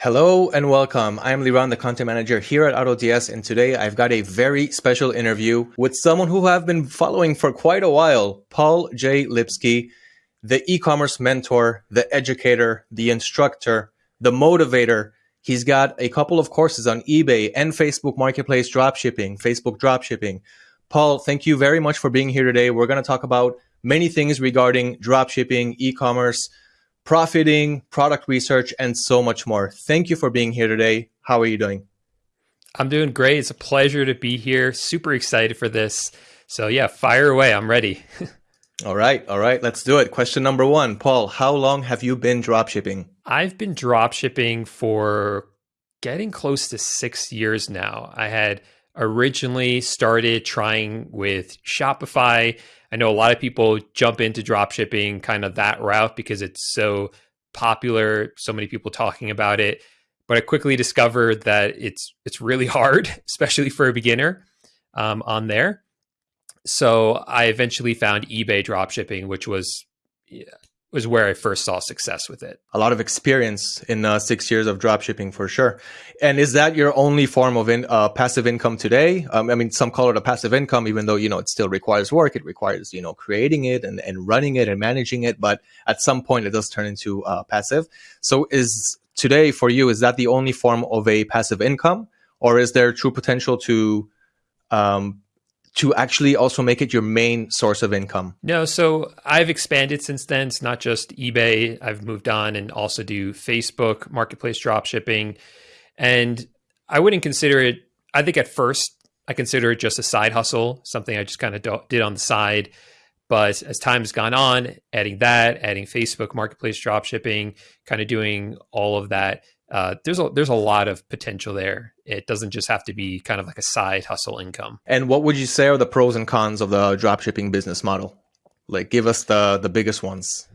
Hello and welcome. I'm Liran, the content manager here at AutoDS, and today I've got a very special interview with someone who I've been following for quite a while, Paul J. Lipsky, the e-commerce mentor, the educator, the instructor, the motivator. He's got a couple of courses on eBay and Facebook Marketplace dropshipping, Facebook dropshipping. Paul, thank you very much for being here today. We're going to talk about many things regarding dropshipping, e-commerce, profiting, product research, and so much more. Thank you for being here today. How are you doing? I'm doing great. It's a pleasure to be here. Super excited for this. So, yeah, fire away. I'm ready. all right. All right. Let's do it. Question number one Paul, how long have you been dropshipping? I've been dropshipping for getting close to six years now. I had originally started trying with Shopify I know a lot of people jump into drop shipping kind of that route because it's so popular, so many people talking about it. But I quickly discovered that it's it's really hard, especially for a beginner um, on there. So I eventually found eBay dropshipping, which was was where I first saw success with it. A lot of experience in uh, six years of dropshipping for sure. And is that your only form of in, uh, passive income today? Um, I mean, some call it a passive income, even though, you know, it still requires work. It requires, you know, creating it and, and running it and managing it. But at some point it does turn into uh, passive. So is today for you, is that the only form of a passive income? Or is there true potential to um, to actually also make it your main source of income? No, so I've expanded since then. It's not just eBay. I've moved on and also do Facebook marketplace drop shipping. And I wouldn't consider it, I think at first I consider it just a side hustle, something I just kind of did on the side. But as time has gone on, adding that, adding Facebook marketplace drop shipping, kind of doing all of that, uh, there's a there's a lot of potential there. It doesn't just have to be kind of like a side hustle income. And what would you say are the pros and cons of the dropshipping business model? Like, give us the the biggest ones.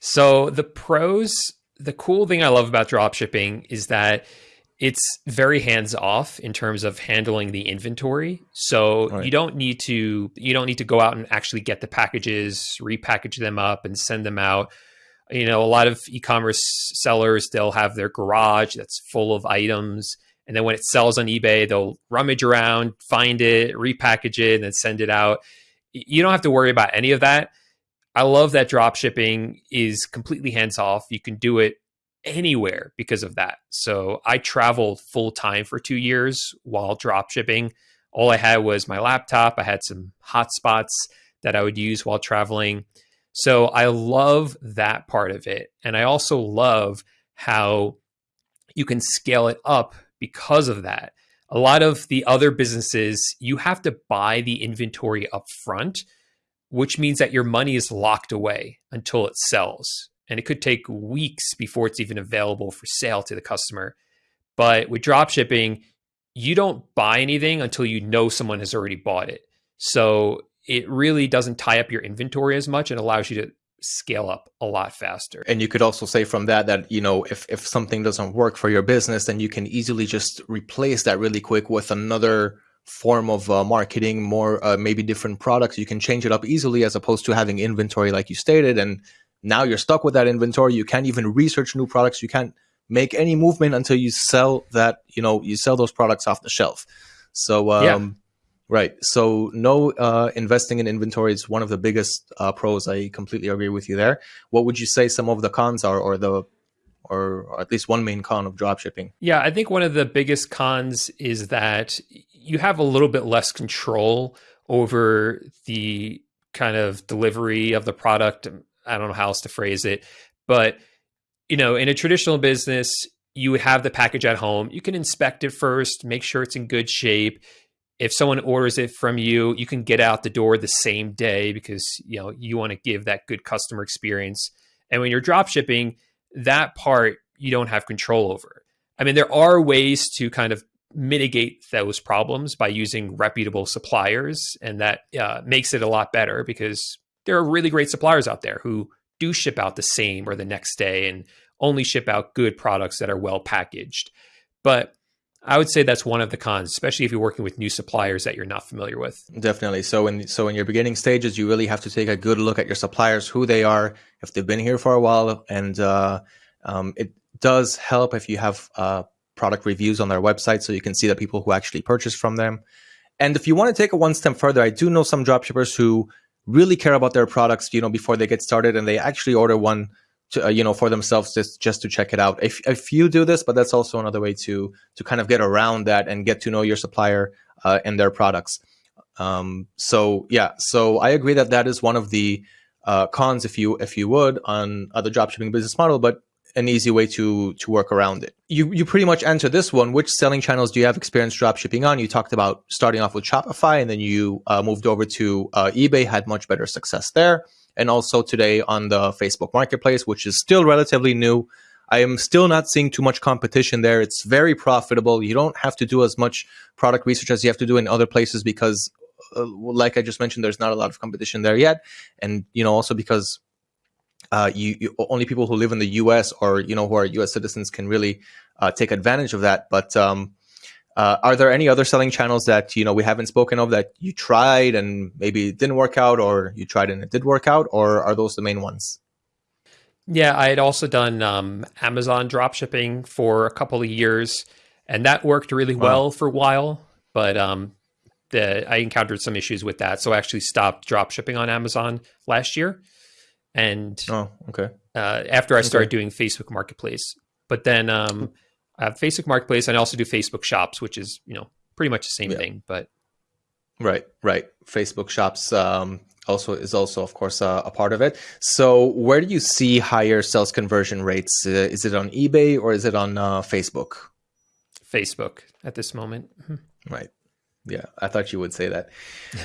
So the pros, the cool thing I love about dropshipping is that it's very hands off in terms of handling the inventory. So right. you don't need to you don't need to go out and actually get the packages, repackage them up, and send them out you know, a lot of e-commerce sellers, they'll have their garage that's full of items. And then when it sells on eBay, they'll rummage around, find it, repackage it, and then send it out. You don't have to worry about any of that. I love that drop shipping is completely hands off. You can do it anywhere because of that. So I traveled full time for two years while drop shipping. All I had was my laptop. I had some hotspots that I would use while traveling. So I love that part of it. And I also love how you can scale it up because of that. A lot of the other businesses, you have to buy the inventory up front, which means that your money is locked away until it sells. And it could take weeks before it's even available for sale to the customer. But with drop shipping, you don't buy anything until you know someone has already bought it. So it really doesn't tie up your inventory as much and allows you to scale up a lot faster. And you could also say from that that, you know, if, if something doesn't work for your business, then you can easily just replace that really quick with another form of uh, marketing, more uh, maybe different products. You can change it up easily as opposed to having inventory like you stated. And now you're stuck with that inventory. You can't even research new products. You can't make any movement until you sell that, you know, you sell those products off the shelf. So, um, yeah Right. So no uh, investing in inventory is one of the biggest uh, pros. I completely agree with you there. What would you say some of the cons are, or the, or at least one main con of dropshipping? Yeah, I think one of the biggest cons is that you have a little bit less control over the kind of delivery of the product. I don't know how else to phrase it, but you know, in a traditional business, you would have the package at home. You can inspect it first, make sure it's in good shape if someone orders it from you, you can get out the door the same day because you know you want to give that good customer experience. And when you're drop shipping, that part you don't have control over. I mean, there are ways to kind of mitigate those problems by using reputable suppliers, and that uh, makes it a lot better because there are really great suppliers out there who do ship out the same or the next day and only ship out good products that are well packaged. But I would say that's one of the cons, especially if you're working with new suppliers that you're not familiar with. Definitely. So in so in your beginning stages, you really have to take a good look at your suppliers, who they are, if they've been here for a while, and uh, um, it does help if you have uh, product reviews on their website so you can see the people who actually purchase from them. And if you want to take it one step further, I do know some dropshippers who really care about their products, you know, before they get started and they actually order one to, uh, you know, for themselves just, just to check it out. If, if you do this, but that's also another way to, to kind of get around that and get to know your supplier uh, and their products. Um, so yeah, so I agree that that is one of the uh, cons, if you if you would, on other dropshipping business model. But an easy way to to work around it. You you pretty much answer this one. Which selling channels do you have experience dropshipping on? You talked about starting off with Shopify, and then you uh, moved over to uh, eBay, had much better success there, and also today on the Facebook Marketplace, which is still relatively new. I am still not seeing too much competition there. It's very profitable. You don't have to do as much product research as you have to do in other places because, uh, like I just mentioned, there's not a lot of competition there yet, and you know also because uh, you, you, only people who live in the U.S. or you know who are U.S. citizens can really uh, take advantage of that. But um, uh, are there any other selling channels that you know we haven't spoken of that you tried and maybe it didn't work out, or you tried and it did work out, or are those the main ones? Yeah, I had also done um, Amazon drop shipping for a couple of years, and that worked really well for a while. But um, the, I encountered some issues with that, so I actually stopped drop shipping on Amazon last year. And oh, okay. Uh, after I started doing Facebook Marketplace, but then um, I have Facebook Marketplace, and I also do Facebook Shops, which is you know pretty much the same yeah. thing. But right, right. Facebook Shops um, also is also of course uh, a part of it. So where do you see higher sales conversion rates? Uh, is it on eBay or is it on uh, Facebook? Facebook at this moment. Mm-hmm. Right. Yeah, I thought you would say that.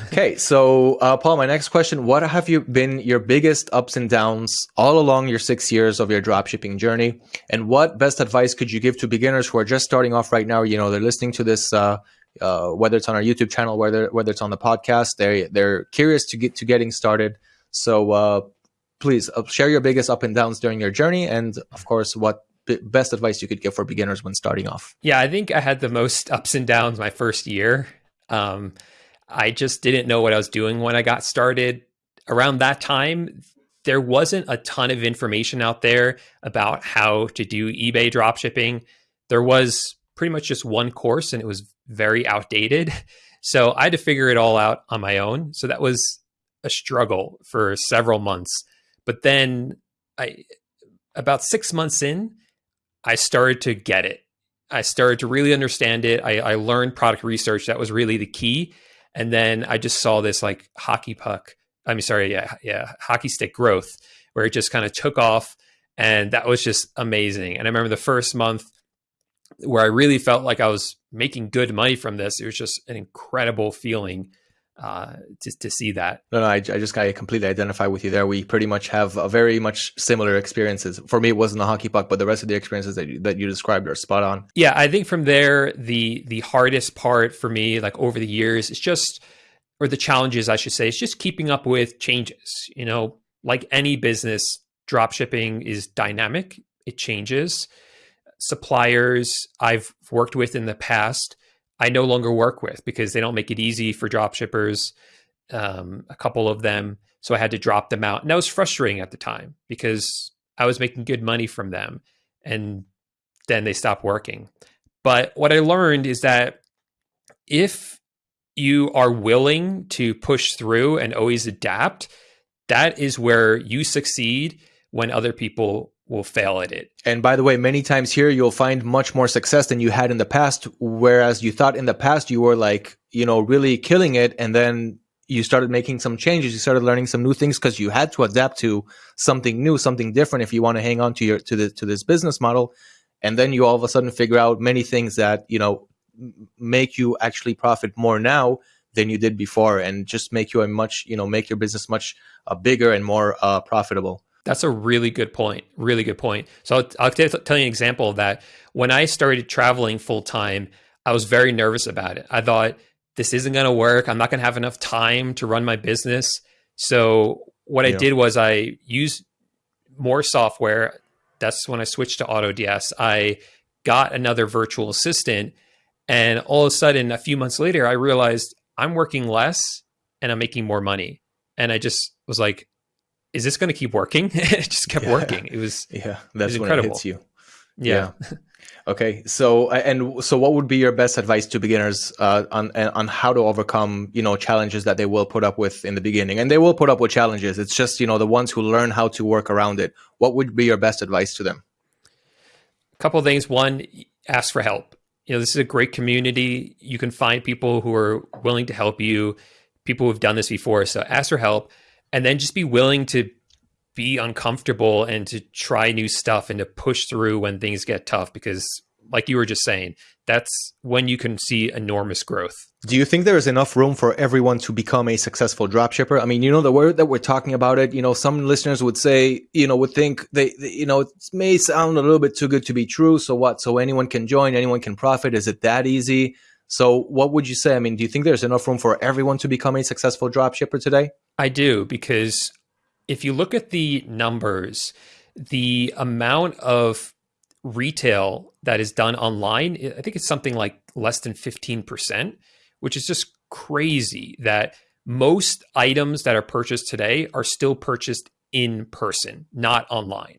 okay, so uh, Paul, my next question: What have you been your biggest ups and downs all along your six years of your dropshipping journey, and what best advice could you give to beginners who are just starting off right now? You know, they're listening to this, uh, uh, whether it's on our YouTube channel, whether whether it's on the podcast, they they're curious to get to getting started. So uh, please uh, share your biggest up and downs during your journey, and of course, what best advice you could give for beginners when starting off? Yeah, I think I had the most ups and downs my first year. Um, I just didn't know what I was doing when I got started. Around that time, there wasn't a ton of information out there about how to do eBay dropshipping. There was pretty much just one course and it was very outdated. So I had to figure it all out on my own. So that was a struggle for several months. But then I about 6 months in, I started to get it. I started to really understand it. I, I learned product research. That was really the key. And then I just saw this like hockey puck. I mean, sorry, yeah, yeah, hockey stick growth where it just kind of took off. And that was just amazing. And I remember the first month where I really felt like I was making good money from this. It was just an incredible feeling uh, to, to see that. No, no, I, I just I completely identify with you there. We pretty much have a very much similar experiences. For me, it wasn't a hockey puck, but the rest of the experiences that you, that you described are spot on. Yeah, I think from there, the the hardest part for me, like over the years, is just, or the challenges, I should say, is just keeping up with changes. You know, like any business, drop shipping is dynamic. It changes. Suppliers I've worked with in the past I no longer work with because they don't make it easy for drop shippers. Um, a couple of them, so I had to drop them out, and that was frustrating at the time because I was making good money from them, and then they stopped working. But what I learned is that if you are willing to push through and always adapt, that is where you succeed when other people will fail at it. And by the way, many times here you'll find much more success than you had in the past. Whereas you thought in the past you were like, you know, really killing it. And then you started making some changes. You started learning some new things because you had to adapt to something new, something different if you want to hang on to your to the to this business model. And then you all of a sudden figure out many things that, you know, make you actually profit more now than you did before and just make you a much, you know, make your business much uh, bigger and more uh, profitable. That's a really good point. Really good point. So I'll, I'll tell you an example of that. When I started traveling full time, I was very nervous about it. I thought this isn't going to work. I'm not going to have enough time to run my business. So what yeah. I did was I used more software. That's when I switched to AutoDS. I got another virtual assistant, and all of a sudden, a few months later, I realized I'm working less and I'm making more money. And I just was like, is this going to keep working? it just kept yeah. working. It was yeah, that's was when incredible. it hits you. Yeah. yeah. Okay, so and so, what would be your best advice to beginners uh, on on how to overcome you know challenges that they will put up with in the beginning, and they will put up with challenges. It's just you know the ones who learn how to work around it. What would be your best advice to them? A couple of things. One, ask for help. You know, this is a great community. You can find people who are willing to help you, people who've done this before. So ask for help, and then just be willing to be uncomfortable and to try new stuff and to push through when things get tough because like you were just saying that's when you can see enormous growth. Do you think there is enough room for everyone to become a successful dropshipper i mean you know the word that we're talking about it you know some listeners would say you know would think they, they you know it may sound a little bit too good to be true so what? So anyone can join anyone can profit. Is it that easy so what would you say i mean do you think there's enough room for everyone to become a successful dropshipper today i do because if you look at the numbers, the amount of retail that is done online, I think it's something like less than 15%, which is just crazy that most items that are purchased today are still purchased in person, not online.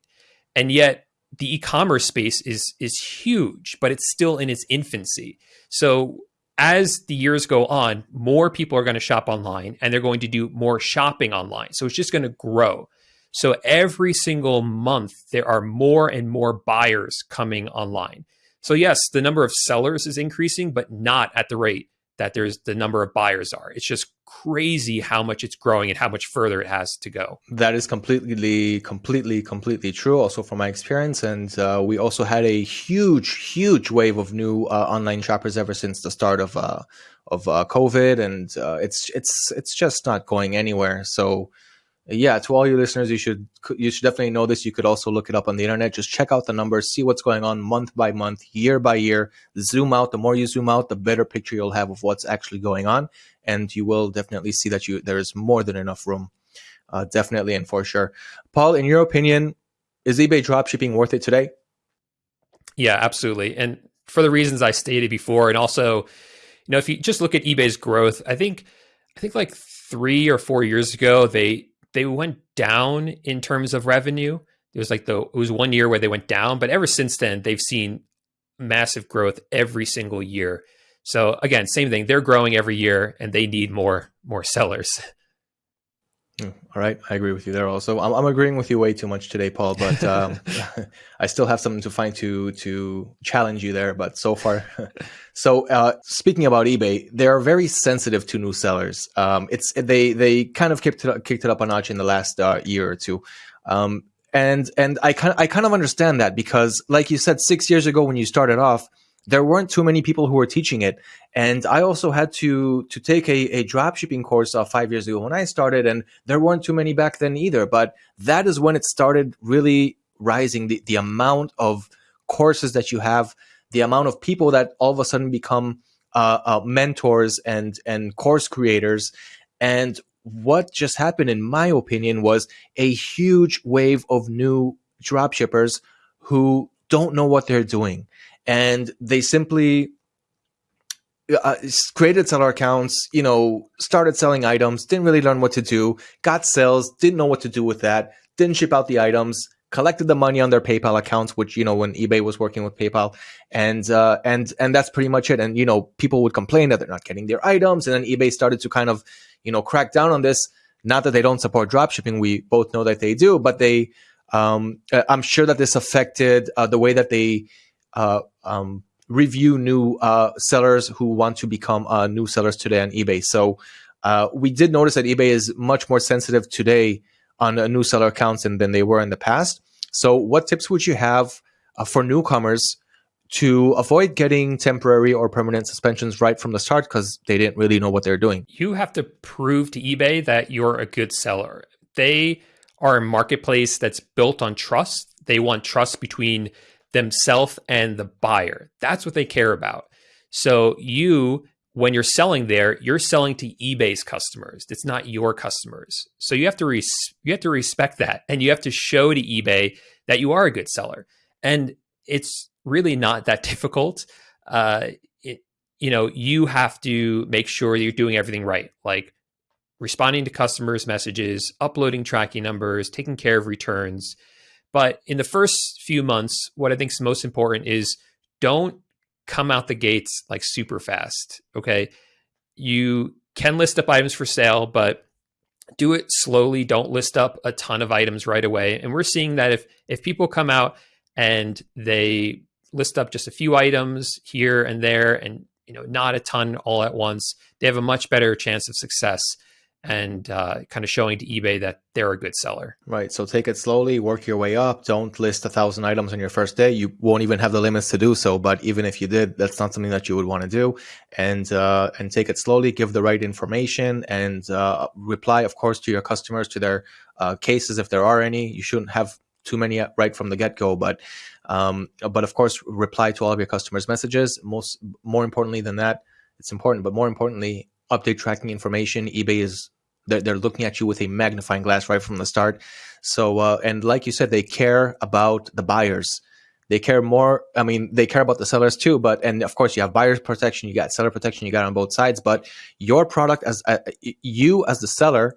And yet the e-commerce space is is huge, but it's still in its infancy. So as the years go on, more people are going to shop online and they're going to do more shopping online. So it's just going to grow. So every single month, there are more and more buyers coming online. So, yes, the number of sellers is increasing, but not at the rate that there's the number of buyers are. It's just crazy how much it's growing and how much further it has to go. That is completely, completely, completely true. Also from my experience, and uh, we also had a huge, huge wave of new uh, online shoppers ever since the start of uh, of uh, COVID, and uh, it's it's it's just not going anywhere. So yeah, to all your listeners, you should you should definitely know this. You could also look it up on the internet. Just check out the numbers, see what's going on month by month, year by year. Zoom out. The more you zoom out, the better picture you'll have of what's actually going on, and you will definitely see that you there is more than enough room. Uh, definitely and for sure. Paul, in your opinion, is eBay dropshipping worth it today? Yeah, absolutely. And for the reasons I stated before, and also, you know, if you just look at eBay's growth, I think I think like three or four years ago, they they went down in terms of revenue. It was like the it was one year where they went down, but ever since then they've seen massive growth every single year. So again, same thing. They're growing every year, and they need more more sellers. All right, I agree with you there. Also, I'm, I'm agreeing with you way too much today, Paul. But um, I still have something to find to to challenge you there. But so far, so uh, speaking about eBay, they are very sensitive to new sellers. Um, it's they they kind of kicked it kicked it up a notch in the last uh, year or two. Um, and and I kind I kind of understand that because, like you said, six years ago when you started off, there weren't too many people who were teaching it. And i also had to to take a, a drop shipping course uh, five years ago when i started and there weren't too many back then either. But that is when it started really rising the, the amount of courses that you have the amount of people that all of a sudden become uh, uh, mentors and and course creators. And what just happened in my opinion was a huge wave of new drop shippers who don't know what they're doing and they simply uh, created seller accounts, you know, started selling items, didn't really learn what to do, got sales, didn't know what to do with that, didn't ship out the items, collected the money on their PayPal accounts, which you know when eBay was working with PayPal, and uh, and and that's pretty much it. And you know, people would complain that they're not getting their items, and then eBay started to kind of you know crack down on this. Not that they don't support dropshipping, we both know that they do, but they, um, uh, I'm sure that this affected uh, the way that they uh, um, review new uh, sellers who want to become uh, new sellers today on eBay. So uh, we did notice that eBay is much more sensitive today on new seller accounts than, than they were in the past. So what tips would you have uh, for newcomers to avoid getting temporary or permanent suspensions right from the start because they didn't really know what they're doing? You have to prove to eBay that you're a good seller. They are a marketplace that's built on trust. They want trust between themselves and the buyer. That's what they care about. So you, when you're selling there, you're selling to eBay's customers. It's not your customers. So you have to you have to respect that, and you have to show to eBay that you are a good seller. And it's really not that difficult. Uh, it, you know, you have to make sure you're doing everything right, like responding to customers' messages, uploading tracking numbers, taking care of returns But in the first few months, what I think is most important is don't come out the gates like super fast. Okay. You can list up items for sale, but do it slowly. Don't list up a ton of items right away. And we're seeing that if if people come out and they list up just a few items here and there and you know not a ton all at once, they have a much better chance of success and uh, kind of showing to eBay that they're a good seller. Right. So take it slowly, work your way up. Don't list a thousand items on your first day. You won't even have the limits to do so. But even if you did, that's not something that you would want to do. And uh, and take it slowly. Give the right information and uh, reply, of course, to your customers to their uh, cases if there are any. You shouldn't have too many right from the get go, but um, but of course, reply to all of your customers' messages. Most more importantly than that, it's important. But more importantly, update tracking information. eBay is they're, they're looking at you with a magnifying glass right from the start. So, uh, and like you said, they care about the buyers. They care more. I mean, they care about the sellers too. But and of course, you have buyers protection, you got seller protection, you got on both sides. But your product as uh, you as the seller,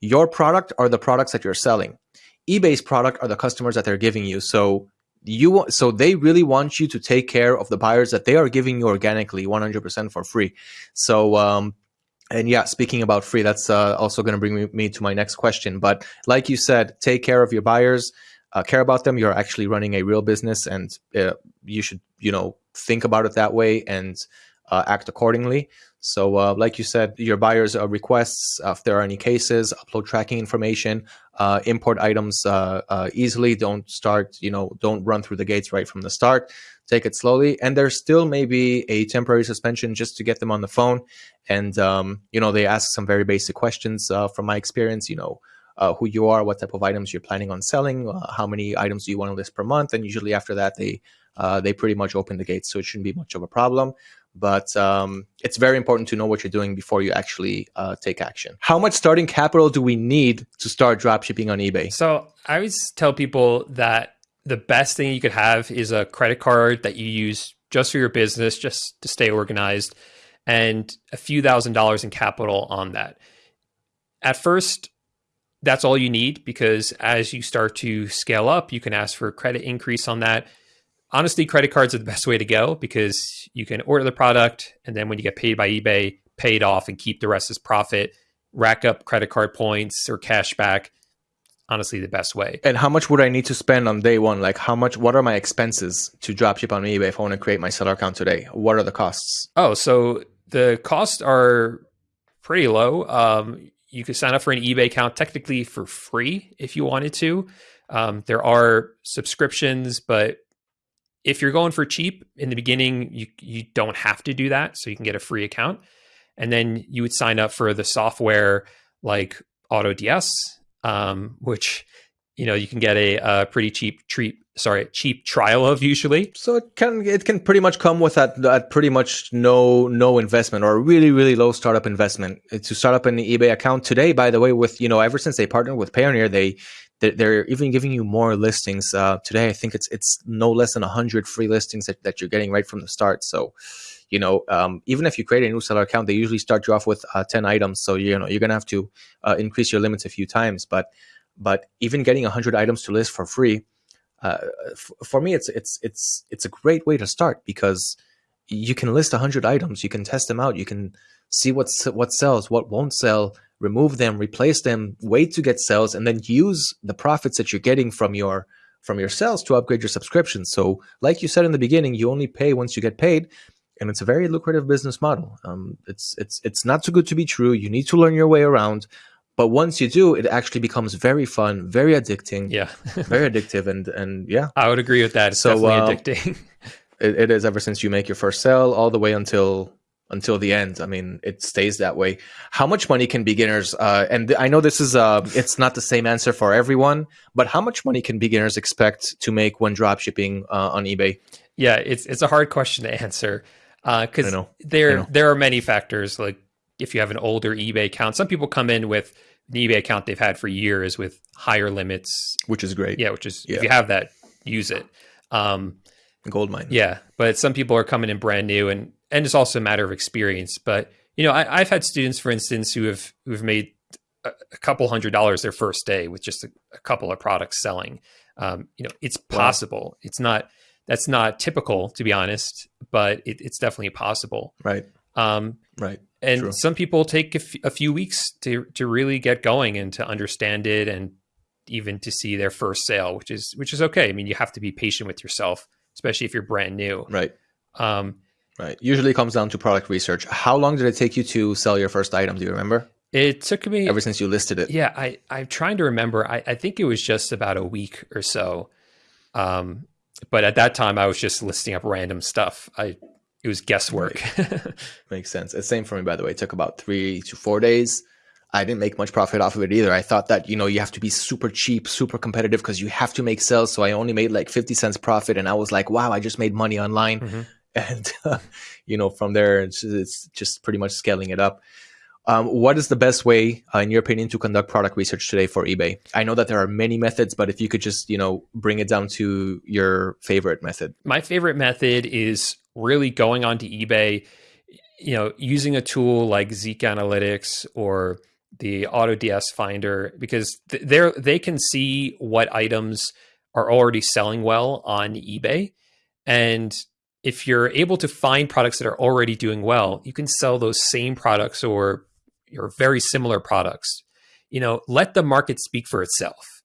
your product are the products that you're selling. eBay's product are the customers that they're giving you. So you so they really want you to take care of the buyers that they are giving you organically 100% for free so um and yeah, speaking about free, that's uh, also going to bring me, me, to my next question. But like you said, take care of your buyers, uh, care about them. You're actually running a real business, and uh, you should, you know, think about it that way and uh, act accordingly. So, uh, like you said, your buyers' uh, requests, if there are any cases, upload tracking information, import items easily. Don't start, you know, don't run through the gates right from the start take it slowly. And there still may be a temporary suspension just to get them on the phone. And, um, you know, they ask some very basic questions uh, from my experience, you know, uh, who you are, what type of items you're planning on selling, uh, how many items do you want to list per month. And usually after that, they, uh, they pretty much open the gates. So it shouldn't be much of a problem. But um, it's very important to know what you're doing before you actually uh, take action. How much starting capital do we need to start dropshipping on eBay? So I always tell people that the best thing you could have is a credit card that you use just for your business, just to stay organized, and a few thousand dollars in capital on that. At first, that's all you need because as you start to scale up, you can ask for a credit increase on that. Honestly, credit cards are the best way to go because you can order the product and then when you get paid by eBay, pay it off and keep the rest as profit, rack up credit card points or cash back honestly the best way. And how much would I need to spend on day one? Like how much, what are my expenses to dropship on eBay if I want to create my seller account today? What are the costs? Oh, so the costs are pretty low. Um, you could sign up for an eBay account technically for free if you wanted to. Um, there are subscriptions, but if you're going for cheap in the beginning, you you don't have to do that. So you can get a free account, and then you would sign up for the software like AutoDS um, which you know you can get a, a pretty cheap treat sorry cheap trial of usually so it can it can pretty much come with that that pretty much no no investment or really really low startup investment to start up an ebay account today by the way with you know ever since they partnered with payoneer they they're even giving you more listings uh, today. I think it's it's no less than 100 free listings that, that you're getting right from the start. So you know, um, even if you create a new seller account, they usually start you off with uh, 10 items. So, you know, you're going to have to uh, increase your limits a few times. But, but even getting 100 items to list for free, uh, for me, it's, it's, it's, it's a great way to start because you can list 100 items, you can test them out, you can see what's, what sells, what won't sell, remove them, replace them, wait to get sales, and then use the profits that you're getting from your, from your sales to upgrade your subscription. So like you said in the beginning, you only pay once you get paid and it's a very lucrative business model. Um, it's it's it's not too good to be true. You need to learn your way around, but once you do, it actually becomes very fun, very addicting. Yeah, very addictive, and and yeah, I would agree with that. It's so, definitely uh, addicting. it, it is ever since you make your first sale, all the way until until the end. I mean, it stays that way. How much money can beginners? Uh, and I know this is uh, it's not the same answer for everyone, but how much money can beginners expect to make when drop shipping uh, on eBay? Yeah, it's it's a hard question to answer because uh, there there are many factors. Like if you have an older eBay account, some people come in with an eBay account they've had for years with higher limits, which is great. Yeah, which is yeah. if you have that, use it. Um, Gold mine. Yeah, but some people are coming in brand new, and and it's also a matter of experience. But you know, I, have had students, for instance, who have who have made a, a couple hundred dollars their first day with just a, a couple of products selling. Um, you know, it's possible. It's not that's not typical to be honest, but it, it's definitely possible. Right. Um, right. And True. some people take a, few weeks to to really get going and to understand it and even to see their first sale, which is which is okay. I mean, you have to be patient with yourself, especially if you're brand new. Right. Um, right. Usually comes down to product research. How long did it take you to sell your first item? Do you remember? It took me ever since you listed it. Yeah, I I'm trying to remember. I, I think it was just about a week or so. Um, but at that time, I was just listing up random stuff. I it was guesswork. Right. Makes sense. It's same for me, by the way. It took about three to four days. I didn't make much profit off of it either. I thought that, you know, you have to be super cheap, super competitive because you have to make sales. So I only made like 50 cents profit. And I was like, wow, I just made money online. Mm-hmm. And, uh, you know, from there, it's, it's, just pretty much scaling it up. Um, what is the best way, uh, in your opinion, to conduct product research today for eBay? I know that there are many methods, but if you could just, you know, bring it down to your favorite method. My favorite method is really going onto eBay, you know, using a tool like ZIK Analytics or the AutoDS Finder because they they can see what items are already selling well on eBay, and if you're able to find products that are already doing well, you can sell those same products or or very similar products. You know, let the market speak for itself.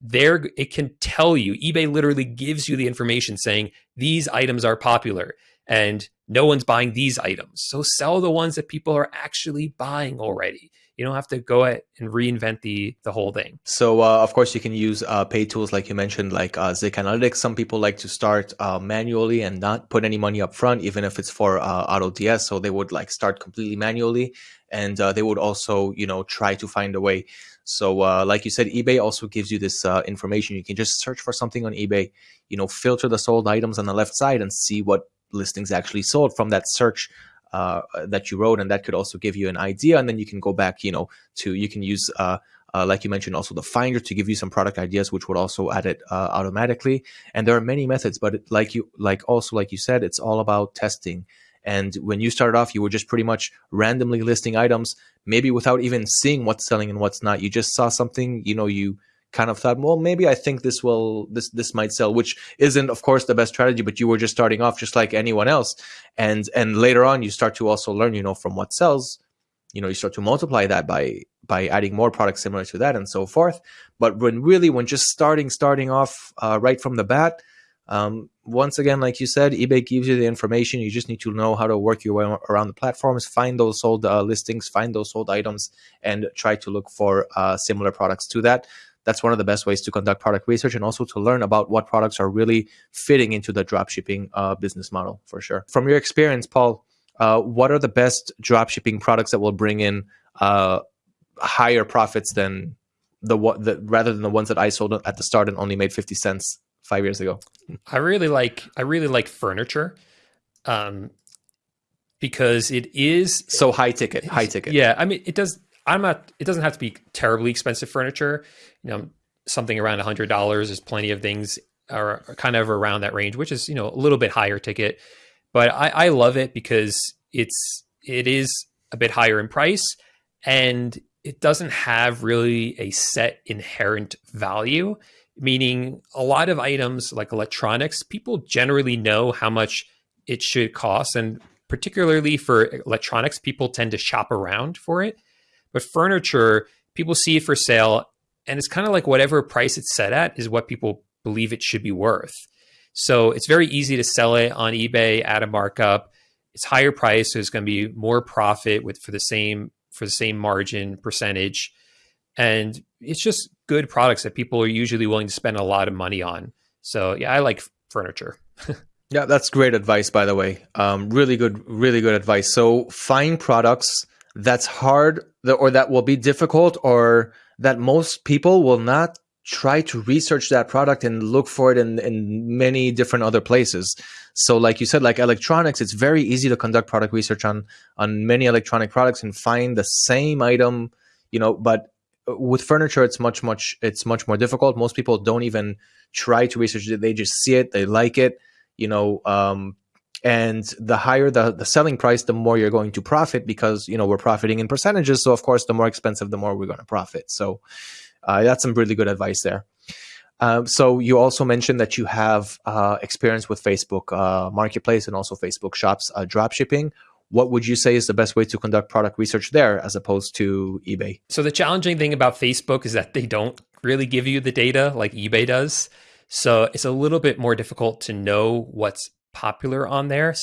There, it can tell you. eBay literally gives you the information saying these items are popular and no one's buying these items. So sell the ones that people are actually buying already. You don't have to go and reinvent the the whole thing. So uh, of course you can use uh, paid tools like you mentioned, like uh, ZIK Analytics. Some people like to start uh, manually and not put any money up front, even if it's for uh, AutoDS. So they would like start completely manually, and uh, they would also you know try to find a way. So like you said, eBay also gives you this information. You can just search for something on eBay, you know, filter the sold items on the left side and see what listings actually sold from that search uh, that you wrote, and that could also give you an idea. And then you can go back, you know, to you can use. Uh, uh, like you mentioned, also the Finder to give you some product ideas, which would also add it uh, automatically. And there are many methods, but like you, like also like you said, it's all about testing. And when you started off, you were just pretty much randomly listing items, maybe without even seeing what's selling and what's not. You just saw something, you know, you kind of thought, well, maybe I think this will this this might sell, which isn't, of course, the best strategy. But you were just starting off, just like anyone else, and and later on, you start to also learn, you know, from what sells. You know, you start to multiply that by by adding more products similar to that and so forth. But when really, when just starting starting off uh, right from the bat, um, once again, like you said, eBay gives you the information. You just need to know how to work your way around the platforms, find those sold uh, listings, find those sold items, and try to look for uh, similar products to that that's one of the best ways to conduct product research and also to learn about what products are really fitting into the dropshipping uh, business model for sure. From your experience, Paul, uh, what are the best dropshipping products that will bring in uh, higher profits than the, the rather than the ones that I sold at the start and only made fifty cents five years ago? I really like I really like furniture. Um, because it is so high ticket, high ticket. Yeah, I mean, it does I'm not. It doesn't have to be terribly expensive furniture. You know, something around a hundred dollars is plenty of things are, kind of around that range, which is you know a little bit higher ticket. But I, I love it because it's it is a bit higher in price and it doesn't have really a set inherent value. Meaning, a lot of items like electronics, people generally know how much it should cost, and particularly for electronics, people tend to shop around for it. But furniture, people see it for sale, and it's kind of like whatever price it's set at is what people believe it should be worth. So it's very easy to sell it on eBay at a markup. It's higher price, so it's going to be more profit with for the same for the same margin percentage. And it's just good products that people are usually willing to spend a lot of money on. So yeah, I like furniture. yeah, that's great advice, by the way. Um, really good, really good advice. So find products that's hard or that will be difficult or that most people will not try to research that product and look for it in, in many different other places. So like you said, like electronics, it's very easy to conduct product research on, on many electronic products and find the same item, you know, but with furniture, it's much, much, it's much more difficult. Most people don't even try to research it. They just see it. They like it, you know, um, and the higher the, the selling price the more you're going to profit because you know we're profiting in percentages so of course the more expensive the more we're going to profit so uh, that's some really good advice there Um, so you also mentioned that you have uh, experience with Facebook uh, Marketplace and also Facebook Shops uh, drop shipping. What would you say is the best way to conduct product research there as opposed to eBay? So the challenging thing about Facebook is that they don't really give you the data like eBay does. So it's a little bit more difficult to know what's popular on there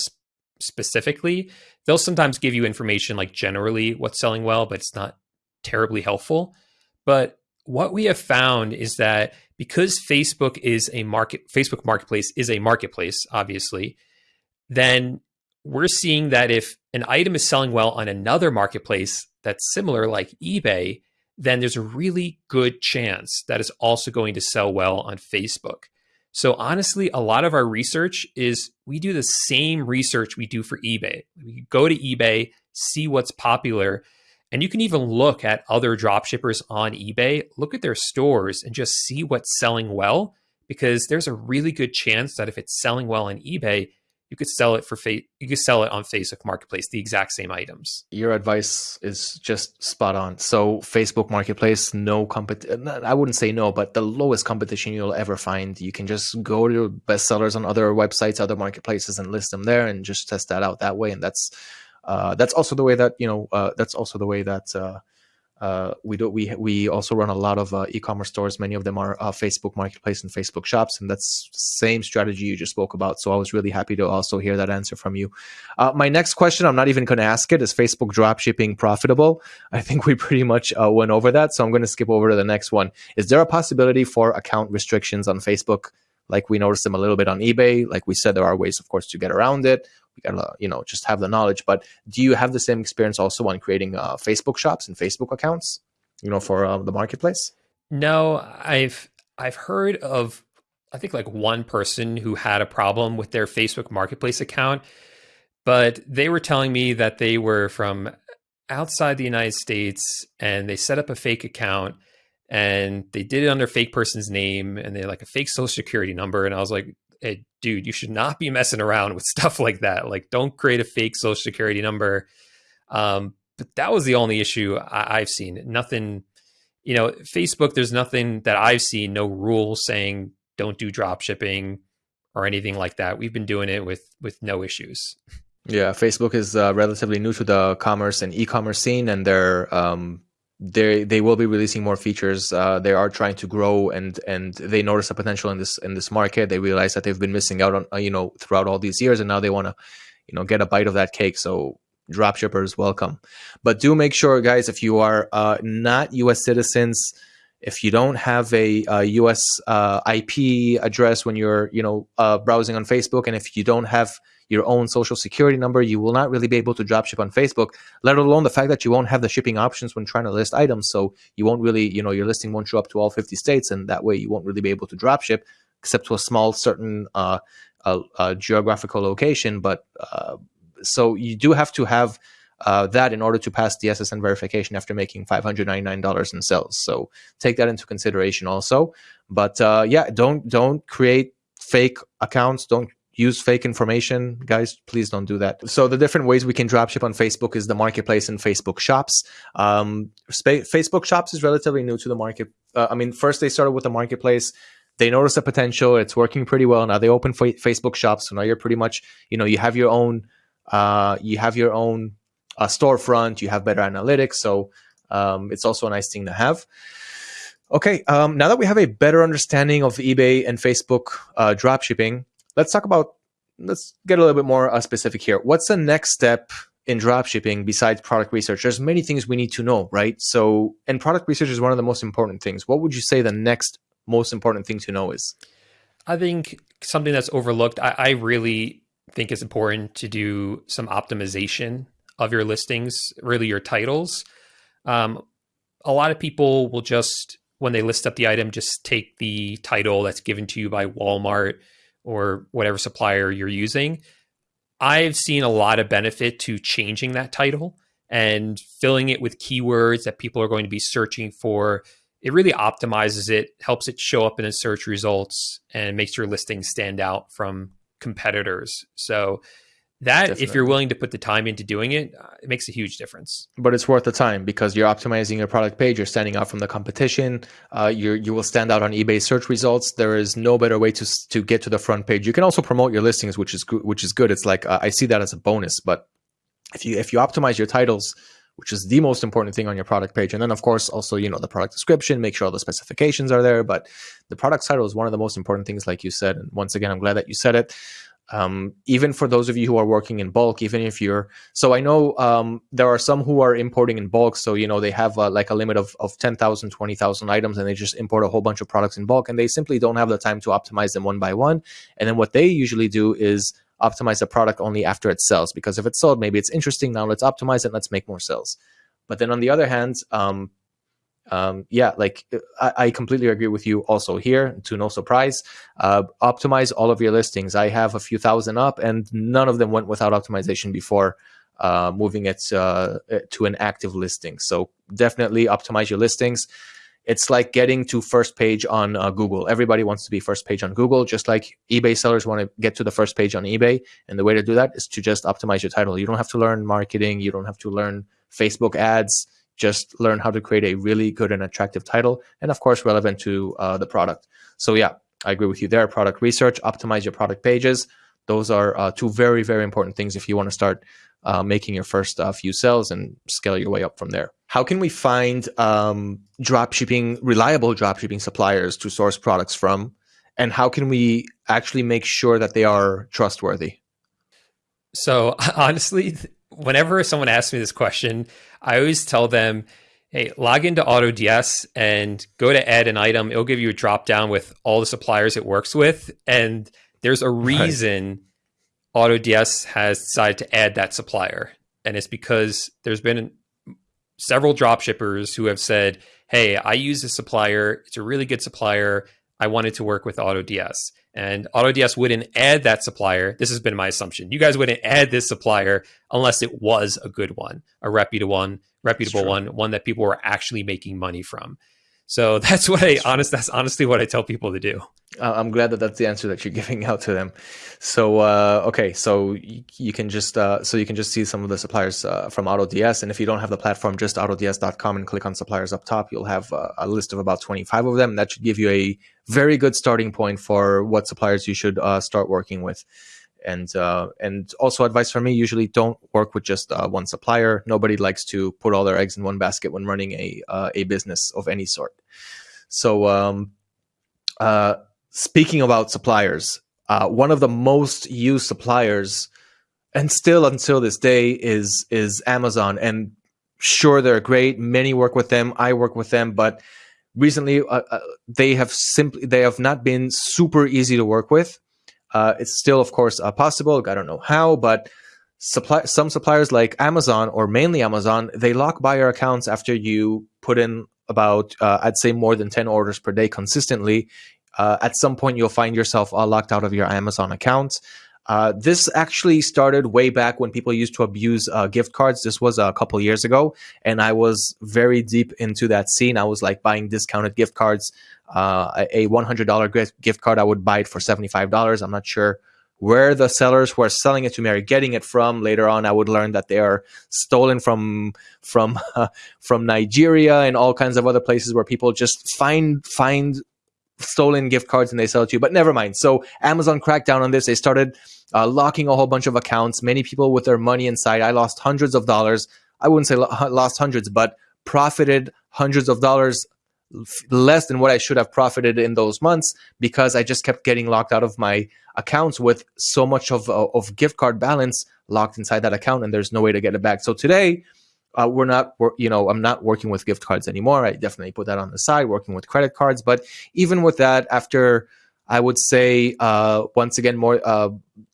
specifically. They'll sometimes give you information like generally what's selling well, but it's not terribly helpful. But what we have found is that because Facebook is a market, Facebook Marketplace is a marketplace, obviously, then we're seeing that if an item is selling well on another marketplace that's similar, like eBay, then there's a really good chance that is also going to sell well on Facebook. So honestly, a lot of our research is we do the same research we do for eBay. We go to eBay, see what's popular, and you can even look at other dropshippers on eBay, look at their stores and just see what's selling well because there's a really good chance that if it's selling well on eBay, you could sell it for fa- you could sell it on Facebook Marketplace, the exact same items. Your advice is just spot on. So Facebook Marketplace, no competition. I wouldn't say no, but the lowest competition you'll ever find. You can just go to bestsellers on other websites, other marketplaces, and list them there, and just test that out that way. And that's uh, that's also the way that you know. Uh, that's also the way that uh, uh, we do we we also run a lot of uh, e-commerce stores. Many of them are uh, Facebook Marketplace and Facebook Shops, and that's same strategy you just spoke about. So I was really happy to also hear that answer from you. Uh, my next question, I'm not even going to ask it. Is Facebook dropshipping profitable? I think we pretty much uh, went over that, so I'm going to skip over to the next one. Is there a possibility for account restrictions on Facebook? Like we noticed them a little bit on eBay. Like we said, there are ways, of course, to get around it we gotta you know just have the knowledge. But do you have the same experience also on creating uh, facebook shops and facebook accounts you know for uh, the marketplace? No i've i've heard of i think like one person who had a problem with their facebook marketplace account but they were telling me that they were from outside the united states and they set up a fake account and they did it under fake person's name and they had like a fake social security number. And i was like hey, dude, you should not be messing around with stuff like that. Like, don't create a fake social security number. Um, but that was the only issue I- I've seen. Nothing, you know, Facebook, there's nothing that I've seen, no rule saying don't do drop shipping or anything like that. We've been doing it with with no issues. Yeah, Facebook is uh, relatively new to the commerce and e-commerce scene, and they're um, they they will be releasing more features. Uh, they are trying to grow and and they notice a potential in this in this market. They realize that they've been missing out on uh, you know throughout all these years, and now they want to you know get a bite of that cake. So dropshippers, welcome. But do make sure, guys, if you are uh, not U.S. citizens, if you don't have a, a U.S. Uh, IP address when you're you know uh, browsing on Facebook, and if you don't have your own social security number. You will not really be able to drop ship on Facebook, let alone the fact that you won't have the shipping options when trying to list items. So you won't really, you know, your listing won't show up to all 50 states, and that way you won't really be able to drop ship except to a small certain uh, uh, uh, geographical location. But uh, so you do have to have uh, that in order to pass the SSN verification after making $599 in sales. So take that into consideration also. But uh, yeah, don't don't create fake accounts. Don't use fake information. Guys please don't do that. So the different ways we can dropship on facebook is the marketplace and facebook shops. Um, facebook shops is relatively new to the market uh, i mean first they started with the marketplace. They noticed the potential. It's working pretty well. Now they open facebook shops. So now you're pretty much you know you have your own uh, you have your own uh, storefront you have better analytics so um, it's also a nice thing to have okay um, now that we have a better understanding of ebay and facebook uh, dropshipping let's talk about let's get a little bit more uh, specific here. What's the next step in dropshipping besides product research? There's many things we need to know, right? So, and product research is one of the most important things. What would you say the next most important thing to know is? I think something that's overlooked. I, I really think it's important to do some optimization of your listings, really your titles. Um, a lot of people will just, when they list up the item, just take the title that's given to you by Walmart or whatever supplier you're using, I've seen a lot of benefit to changing that title and filling it with keywords that people are going to be searching for. It really optimizes it, helps it show up in the search results, and makes your listing stand out from competitors. So that Definitely. if you're willing to put the time into doing it uh, it makes a huge difference. But it's worth the time because you're optimizing your product page you're standing out from the competition uh, you you will stand out on ebay search results. There is no better way to to get to the front page. You can also promote your listings which is good which is good. It's like uh, i see that as a bonus but if you if you optimize your titles which is the most important thing on your product page and then of course also you know the product description make sure all the specifications are there but the product title is one of the most important things like you said and once again i'm glad that you said it um, even for those of you who are working in bulk, even if you're, so I know um, there are some who are importing in bulk. So, you know, they have uh, like a limit of, of 10,000, 20,000 items and they just import a whole bunch of products in bulk and they simply don't have the time to optimize them one by one. And then what they usually do is optimize the product only after it sells because if it's sold, maybe it's interesting. Now let's optimize it. Let's make more sales. But then on the other hand, um, um, yeah, like I, I, completely agree with you also here, to no surprise. Uh, optimize all of your listings. I have a few thousand up, and none of them went without optimization before uh, moving it uh, to an active listing. So definitely optimize your listings. It's like getting to first page on uh, Google. Everybody wants to be first page on Google, just like eBay sellers want to get to the first page on eBay. And the way to do that is to just optimize your title. You don't have to learn marketing. You don't have to learn Facebook ads just learn how to create a really good and attractive title and of course relevant to uh, the product. So yeah i agree with you there. Product research optimize your product pages. Those are uh, two very very important things if you want to start uh, making your first uh, few sales and scale your way up from there. How can we find um, drop shipping reliable drop shipping suppliers to source products from? And how can we actually make sure that they are trustworthy? So honestly whenever someone asks me this question, I always tell them, hey, log into AutoDS and go to add an item. It'll give you a drop down with all the suppliers it works with. And there's a reason right. AutoDS has decided to add that supplier. And it's because there's been several drop shippers who have said, hey, I use this supplier. It's a really good supplier. I wanted to work with AutoDS. And AutoDS wouldn't add that supplier. This has been my assumption. You guys wouldn't add this supplier unless it was a good one, a reputable one, reputable one, one that people were actually making money from. So that's what I honest. That's honestly what I tell people to do. I'm glad that that's the answer that you're giving out to them. So uh, okay, so you can just uh, so you can just see some of the suppliers uh, from AutoDS, and if you don't have the platform, just AutoDS.com and click on suppliers up top. You'll have uh, a list of about 25 of them. That should give you a very good starting point for what suppliers you should uh, start working with. And uh, and also advice from me: usually don't work with just one supplier. Nobody likes to put all their eggs in one basket when running a a business of any sort. So. Um, speaking about suppliers, uh, one of the most used suppliers, and still until this day, is is Amazon. And sure, they're great. Many work with them. I work with them, but recently uh, uh, they have simply they have not been super easy to work with. Uh, it's still, of course, uh, possible. I don't know how, but supply some suppliers like Amazon or mainly Amazon, they lock buyer accounts after you put in about uh, I'd say more than 10 orders per day consistently uh, at some point you'll find yourself all locked out of your Amazon account. Uh, this actually started way back when people used to abuse uh, gift cards. This was a couple years ago, and I was very deep into that scene. I was like buying discounted gift cards. Uh, a $100 gift card, I would buy it for $75. I'm not sure where the sellers who are selling it to me are getting it from. Later on, I would learn that they are stolen from from from Nigeria and all kinds of other places where people just find find stolen gift cards and they sell it to you. But never mind. So Amazon cracked down on this. They started uh, locking a whole bunch of accounts. Many people with their money inside. I lost hundreds of dollars. I wouldn't say lost hundreds, but profited hundreds of dollars less than what I should have profited in those months because I just kept getting locked out of my accounts with so much of, of gift card balance locked inside that account and there's no way to get it back. So today, uh, we're not, we're, you know, I'm not working with gift cards anymore. I definitely put that on the side, working with credit cards. But even with that, after I would say, uh, once again, more uh,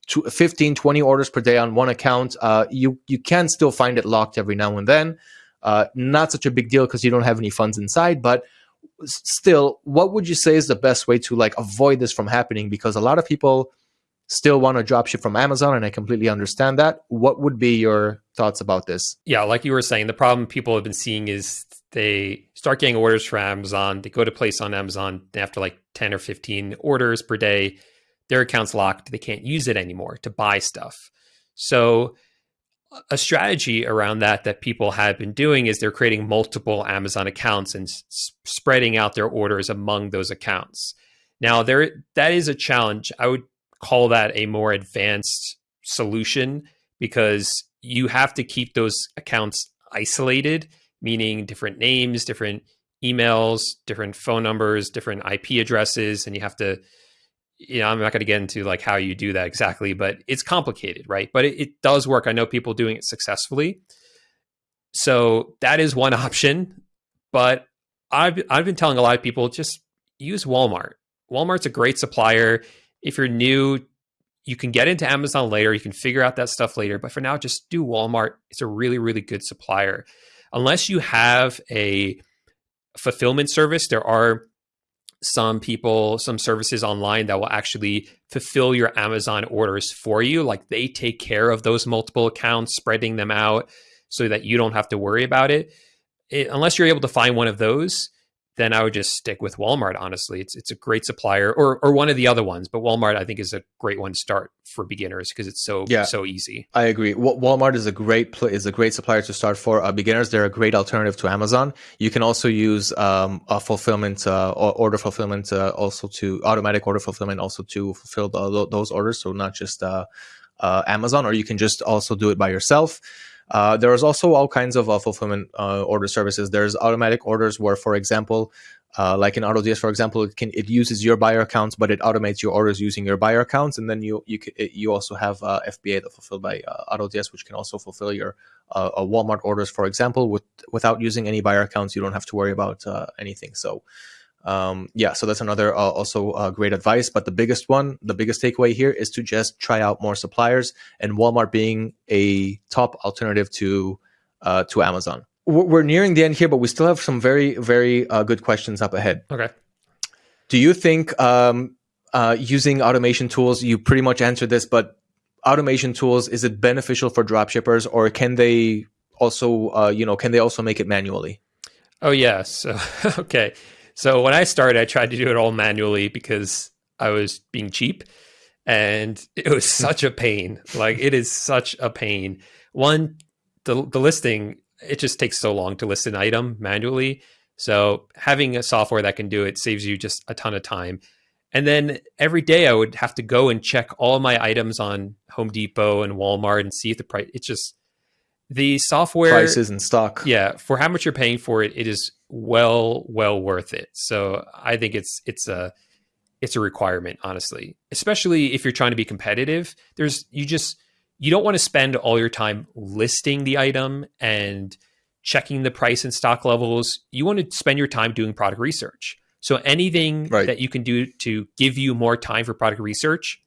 15, 20 orders per day on one account, uh, you, you can still find it locked every now and then. Uh, not such a big deal because you don't have any funds inside, but still, what would you say is the best way to like avoid this from happening? Because a lot of people still want to drop ship from Amazon, and I completely understand that. What would be your thoughts about this? Yeah, like you were saying, the problem people have been seeing is they start getting orders from Amazon, they go to place on Amazon, after like 10 or 15 orders per day, their account's locked, they can't use it anymore to buy stuff. So a strategy around that that people have been doing is they're creating multiple Amazon accounts and spreading out their orders among those accounts. Now there that is a challenge. I would call that a more advanced solution because you have to keep those accounts isolated, meaning different names, different emails, different phone numbers, different IP addresses, and you have to you know, I'm not going to get into like how you do that exactly, but it's complicated, right? But it, it, does work. I know people doing it successfully. So that is one option. But I've I've been telling a lot of people just use Walmart. Walmart's a great supplier. If you're new, you can get into Amazon later. You can figure out that stuff later. But for now, just do Walmart. It's a really, really good supplier. Unless you have a fulfillment service, there are some people, some services online that will actually fulfill your Amazon orders for you. Like they take care of those multiple accounts, spreading them out so that you don't have to worry about it. it unless you're able to find one of those, then I would just stick with Walmart. Honestly, it's it's a great supplier, or or one of the other ones. But Walmart, I think, is a great one to start for beginners because it's so yeah, so easy. I agree. Walmart is a great is a great supplier to start for uh, beginners. They're a great alternative to Amazon. You can also use um, a fulfillment uh, order fulfillment uh, also to automatic order fulfillment also to fulfill the, those orders. So not just uh, uh, Amazon, or you can just also do it by yourself. Uh, there is also all kinds of uh, fulfillment uh, order services. There's automatic orders where, for example, uh, like in AutoDS, for example, it can it uses your buyer accounts, but it automates your orders using your buyer accounts, and then you you you also have uh, FBA that fulfilled by AutoDS, which can also fulfill your Walmart orders, for example, with without using any buyer accounts. You don't have to worry about anything. So um, yeah, so that's another uh, also uh, great advice. But the biggest one, the biggest takeaway here is to just try out more suppliers, and Walmart being a top alternative to uh, to Amazon. We're nearing the end here, but we still have some very very uh, good questions up ahead. Okay. Do you think um, uh, using automation tools? You pretty much answered this, but automation tools is it beneficial for dropshippers, or can they also uh, you know can they also make it manually? Oh yes. okay. So when I started, I tried to do it all manually because I was being cheap and it was hmm. such a pain. Like it is such a pain. One, the the listing, it just takes so long to list an item manually. So having a software that can do it saves you just a ton of time. And then every day I would have to go and check all my items on Home Depot and Walmart and see if the price it's just the software prices and stock. Yeah, for how much you're paying for it, it is well well worth it. So I think it's it's a it's a requirement, honestly. Especially if you're trying to be competitive. There's you just you don't want to spend all your time listing the item and checking the price and stock levels. You want to spend your time doing product research. So anything right. that you can do to give you more time for product research,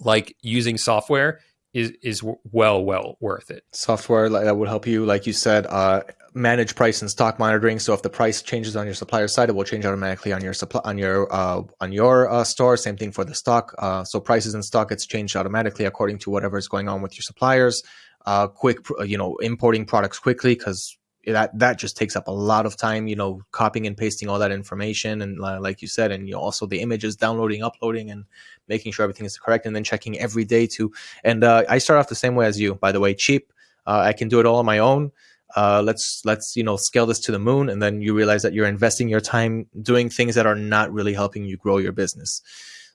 like using software, is is well well worth it. Software that would help you, like you said, uh, manage price and stock monitoring. So if the price changes on your supplier side, it will change automatically on your supply on your uh, on your uh, store. Same thing for the stock. Uh, so prices and stock gets changed automatically according to whatever is going on with your suppliers. Uh, quick, you know, importing products quickly because that that just takes up a lot of time you know copying and pasting all that information and uh, like you said and you know, also the images downloading uploading and making sure everything is correct and then checking every day too and uh, i start off the same way as you by the way cheap uh, i can do it all on my own uh, let's let's you know scale this to the moon and then you realize that you're investing your time doing things that are not really helping you grow your business.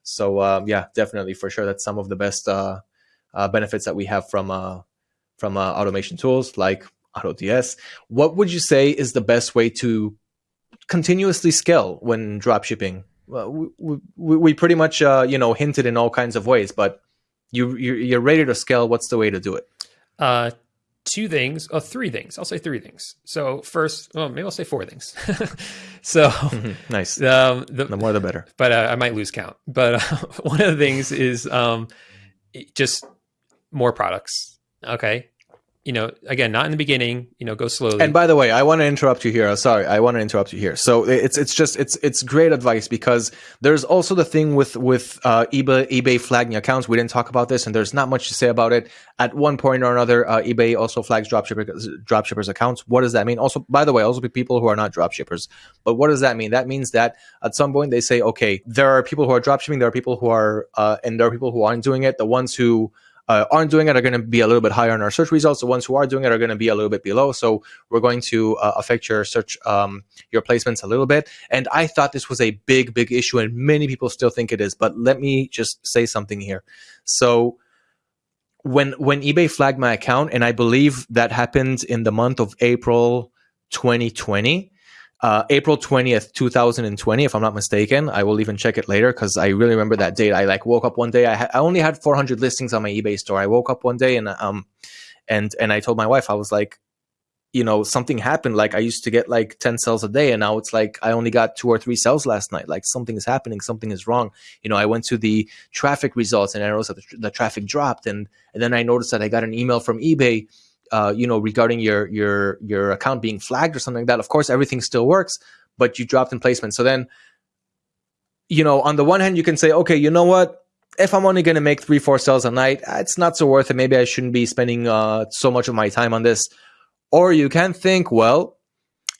So um, yeah definitely for sure that's some of the best uh, uh, benefits that we have from from automation tools like AutoDS. What would you say is the best way to continuously scale when dropshipping? Well, we, we, we pretty much uh, you know hinted in all kinds of ways, but you you're, you're ready to scale. What's the way to do it? Uh, two things, or oh, three things. I'll say three things. So first, well, maybe I'll say four things. so nice. Um, the, the, more the better. But uh, I might lose count. But uh, one of the things is um, just more products. Okay, you know, again, not in the beginning, you know, go slowly. And by the way, I want to interrupt you here. Sorry, I want to interrupt you here. So it's it's just it's it's great advice because there's also the thing with with uh, eBay eBay flagging accounts. We didn't talk about this, and there's not much to say about it. At one point or another, uh, eBay also flags dropshipper dropshippers accounts. What does that mean? Also, by the way, also people who are not dropshippers. But what does that mean? That means that at some point they say, okay, there are people who are dropshipping, there are people who are, uh, and there are people who aren't doing it. The ones who uh, aren't doing it are going to be a little bit higher in our search results. The ones who are doing it are going to be a little bit below. So we're going to uh, affect your search, um, your placements a little bit. And I thought this was a big, big issue, and many people still think it is. But let me just say something here. So when when eBay flagged my account, and I believe that happened in the month of April 2020 uh, April 20th, 2020, if I'm not mistaken. I will even check it later because I really remember that date. I like woke up one day. I, ha- I only had 400 listings on my eBay store. I woke up one day and um and and I told my wife I was like, you know, something happened. Like I used to get like 10 sales a day, and now it's like I only got two or three sales last night. Like something is happening. Something is wrong. You know, I went to the traffic results and I noticed that the, the traffic dropped, and and then I noticed that I got an email from eBay uh, you know, regarding your your your account being flagged or something like that. Of course, everything still works, but you dropped in placement. So then, you know, on the one hand, you can say, okay, you know what? If I'm only going to make three, four sales a night, it's not so worth it. Maybe I shouldn't be spending uh, so much of my time on this. Or you can think, well,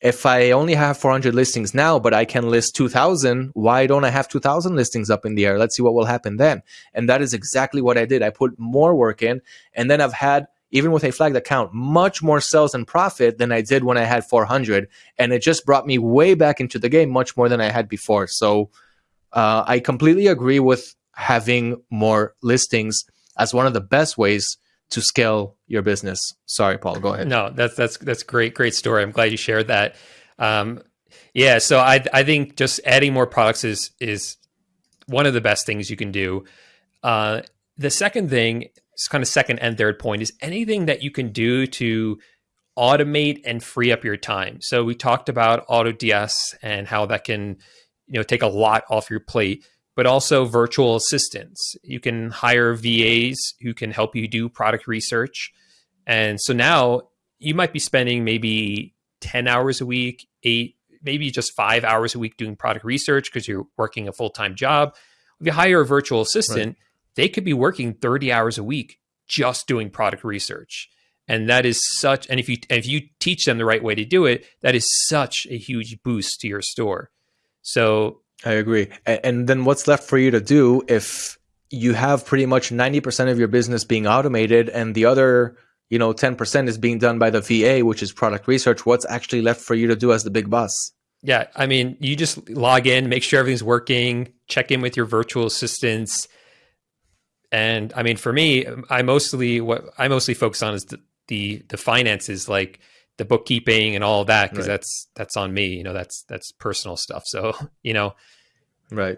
if I only have 400 listings now, but I can list 2000, why don't I have 2000 listings up in the air? Let's see what will happen then. And that is exactly what I did. I put more work in and then I've had even with a flagged account, much more sales and profit than I did when I had 400. And it just brought me way back into the game much more than I had before. So uh, I completely agree with having more listings as one of the best ways to scale your business. Sorry, Paul, go ahead. No, that's that's that's great, great story. I'm glad you shared that. Um, yeah, so I I think just adding more products is is one of the best things you can do. Uh, the second thing kind of second and third point is anything that you can do to automate and free up your time. So we talked about AutoDS and how that can, you know, take a lot off your plate, but also virtual assistants. You can hire VAs who can help you do product research. And so now you might be spending maybe 10 hours a week, eight, maybe just five hours a week doing product research because you're working a full-time job. If you hire a virtual assistant, right they could be working 30 hours a week just doing product research. And that is such, and if you, if you teach them the right way to do it, that is such a huge boost to your store. So I agree. And then what's left for you to do if you have pretty much 90% of your business being automated and the other, you know, 10% is being done by the VA, which is product research, what's actually left for you to do as the big boss? Yeah, I mean, you just log in, make sure everything's working, check in with your virtual assistants, and I mean, for me, I mostly what I mostly focus on is the the, the finances, like the bookkeeping and all of that, because right. that's that's on me. You know, that's that's personal stuff. So you know, right.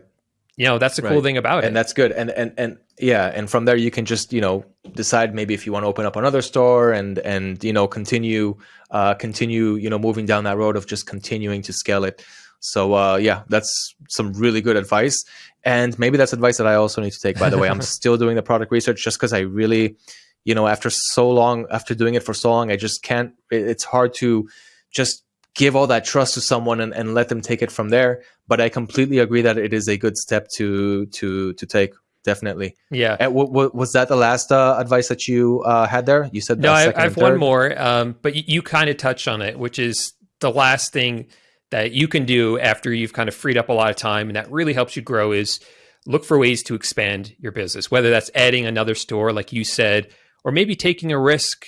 You know, that's the right. cool thing about and it. And that's good. And and and yeah, and from there you can just you know decide maybe if you want to open up another store and and you know continue uh, continue you know moving down that road of just continuing to scale it. So uh, yeah, that's some really good advice. And maybe that's advice that I also need to take, by the way. I'm still doing the product research just because I really, you know, after so long, after doing it for so long, I just can't, it's hard to just give all that trust to someone and, and let them take it from there. But I completely agree that it is a good step to, to, to take definitely. Yeah. And w- w- was that the last uh, advice that you uh, had there? You said no. I, I have one more, um, but you, you kind of touched on it, which is the last thing that you can do after you've kind of freed up a lot of time and that really helps you grow is look for ways to expand your business, whether that's adding another store, like you said, or maybe taking a risk,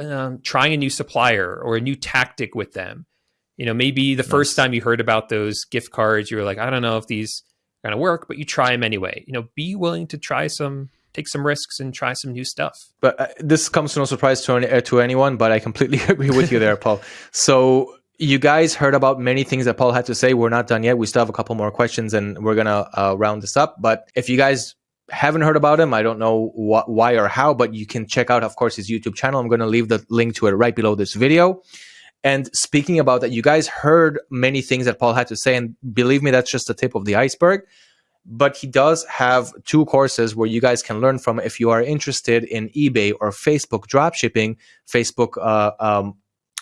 um, trying a new supplier or a new tactic with them. You know, maybe the nice. first time you heard about those gift cards, you were like, I don't know if these are going to work, but you try them anyway. You know, be willing to try some, take some risks and try some new stuff. But uh, this comes to no surprise to, any, uh, to anyone, but I completely agree with you there, Paul. So you guys heard about many things that Paul had to say. We're not done yet. We still have a couple more questions and we're going to uh, round this up. But if you guys haven't heard about him, I don't know wh- why or how, but you can check out, of course, his YouTube channel. I'm going to leave the link to it right below this video. And speaking about that, you guys heard many things that Paul had to say. And believe me, that's just the tip of the iceberg. But he does have two courses where you guys can learn from if you are interested in eBay or Facebook dropshipping, Facebook uh, um,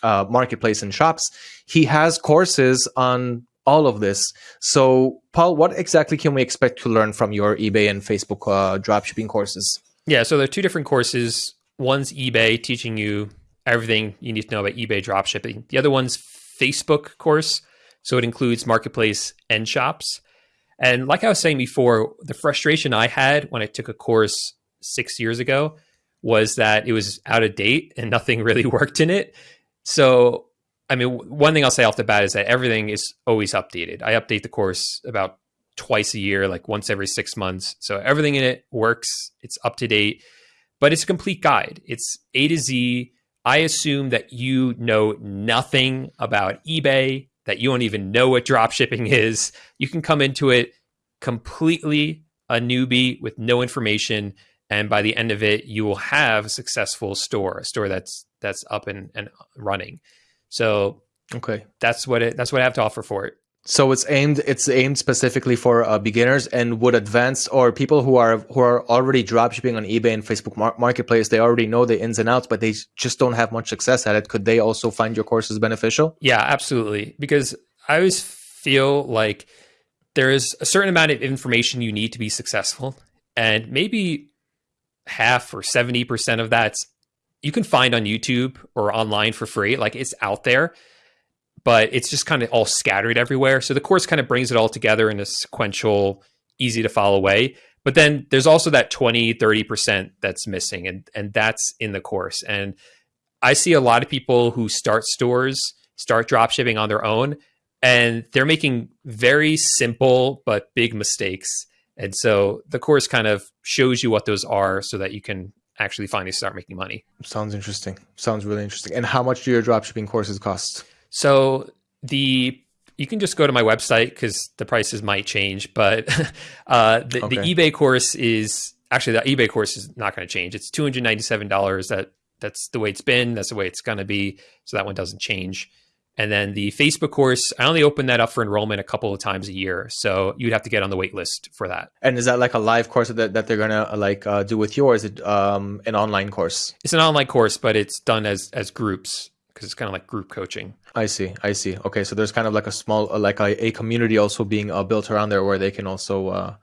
uh, marketplace and shops. He has courses on all of this. So, Paul, what exactly can we expect to learn from your eBay and Facebook uh, dropshipping courses? Yeah, so there are two different courses. One's eBay, teaching you everything you need to know about eBay dropshipping. The other one's Facebook course, so it includes marketplace and shops. And like I was saying before, the frustration I had when I took a course six years ago was that it was out of date and nothing really worked in it. So, I mean, one thing I'll say off the bat is that everything is always updated. I update the course about twice a year, like once every six months. So everything in it works, it's up to date, but it's a complete guide. It's A to Z. I assume that you know nothing about eBay, that you don't even know what drop shipping is. You can come into it completely a newbie with no information. And by the end of it, you will have a successful store, a store that's that's up and, and running. So okay, that's what it that's what I have to offer for it. So it's aimed it's aimed specifically for uh, beginners and would advanced or people who are who are already dropshipping on eBay and Facebook mar- Marketplace. They already know the ins and outs, but they just don't have much success at it. Could they also find your courses beneficial? Yeah, absolutely. Because I always feel like there is a certain amount of information you need to be successful, and maybe half or seventy percent of that you can find on YouTube or online for free. Like it's out there but it's just kind of all scattered everywhere. So the course kind of brings it all together in a sequential, easy to follow way. But then there's also that 20, 30% that's missing, and, and that's in the course. And I see a lot of people who start stores, start drop shipping on their own, and they're making very simple but big mistakes. And so the course kind of shows you what those are so that you can actually finally start making money. Sounds interesting. Sounds really interesting. And how much do your dropshipping courses cost? So the you can just go to my website because the prices might change, but uh, the, okay. the, eBay course is actually the eBay course is not going to change. It's two hundred ninety seven dollars. That that's the way it's been. That's the way it's going to be. So that one doesn't change. And then the Facebook course, I only open that up for enrollment a couple of times a year. So you'd have to get on the wait list for that. And is that like a live course that, that they're going to like uh, do with you or is it um, an online course? It's an online course, but it's done as, as groups because it's kind of like group coaching. I see. I see. Okay, so there's kind of like a small, uh, like a, a community also being uh, built around there where they can also, uh,